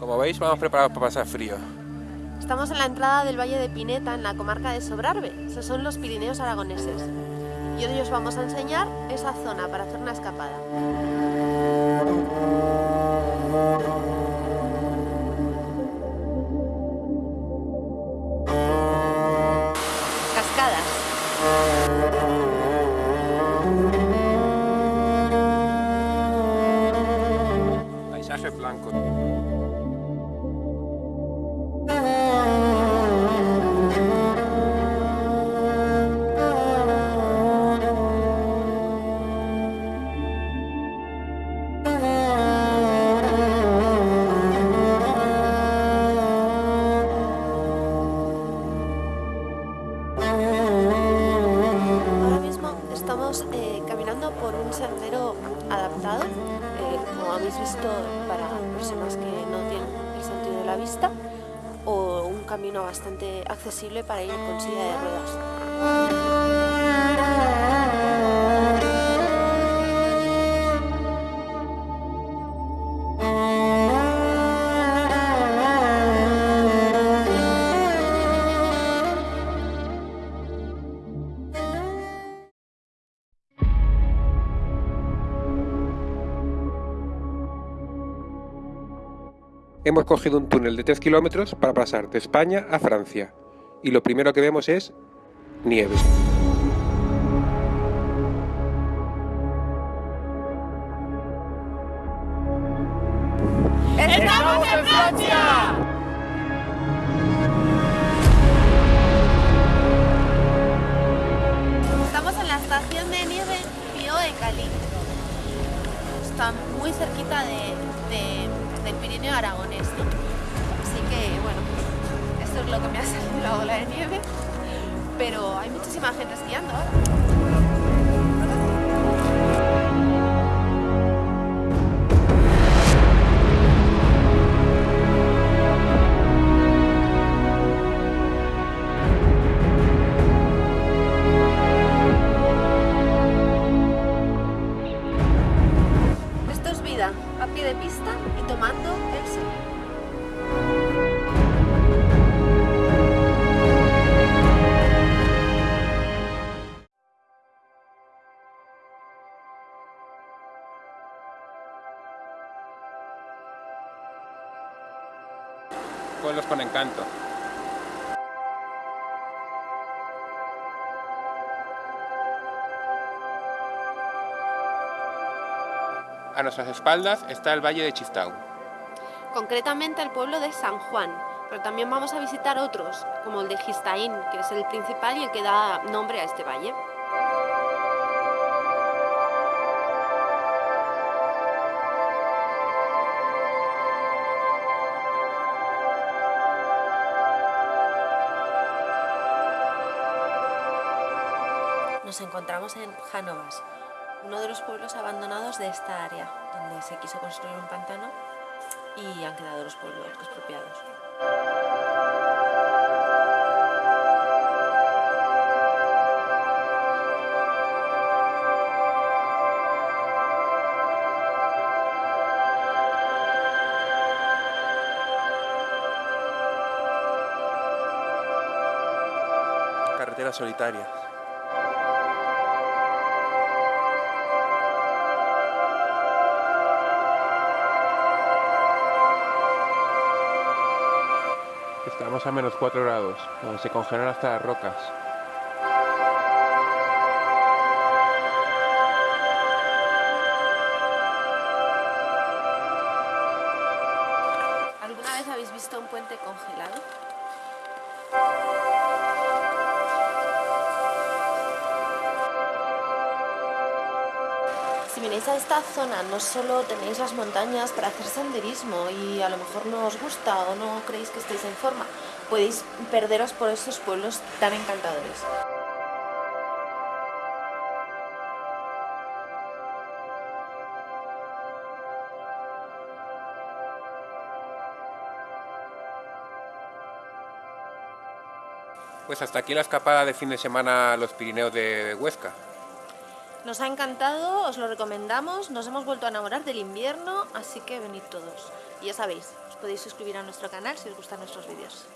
Como veis, vamos preparados para pasar frío. Estamos en la entrada del Valle de Pineta, en la comarca de Sobrarbe. Esos son los Pirineos aragoneses. Y hoy os vamos a enseñar esa zona para hacer una escapada. Por un sendero adaptado, eh, como habéis visto, para personas que no tienen el sentido de la vista, o un camino bastante accesible para ir con silla de ruedas. Hemos cogido un túnel de 3 kilómetros para pasar de España a Francia. Y lo primero que vemos es nieve. ¡Estamos en Francia! Estamos en la estación de nieve Pío de Cali. Está muy cerquita de, de- del Pirineo aragonés. Así que, bueno, esto es lo que me ha salido la ola de nieve. Pero hay muchísima gente esquiando ahora. Pueblos con encanto. A nuestras espaldas está el Valle de Chistau. Concretamente el pueblo de San Juan, pero también vamos a visitar otros, como el de Gistaín, que es el principal y el que da nombre a este valle. Nos encontramos en Jánovas, uno de los pueblos abandonados de esta área, donde se quiso construir un pantano y han quedado los pueblos expropiados. Carreteras solitarias. Estamos a menos 4 grados, donde se congelan hasta las rocas. ¿Alguna vez habéis visto un puente congelado? Si venís a esta zona no solo tenéis las montañas para hacer senderismo y a lo mejor no os gusta o no creéis que estéis en forma, podéis perderos por estos pueblos tan encantadores. Pues hasta aquí la escapada de fin de semana a los Pirineos de Huesca. Nos ha encantado, os lo recomendamos, nos hemos vuelto a enamorar del invierno, así que venid todos. Y ya sabéis, os podéis suscribir a nuestro canal si os gustan nuestros vídeos.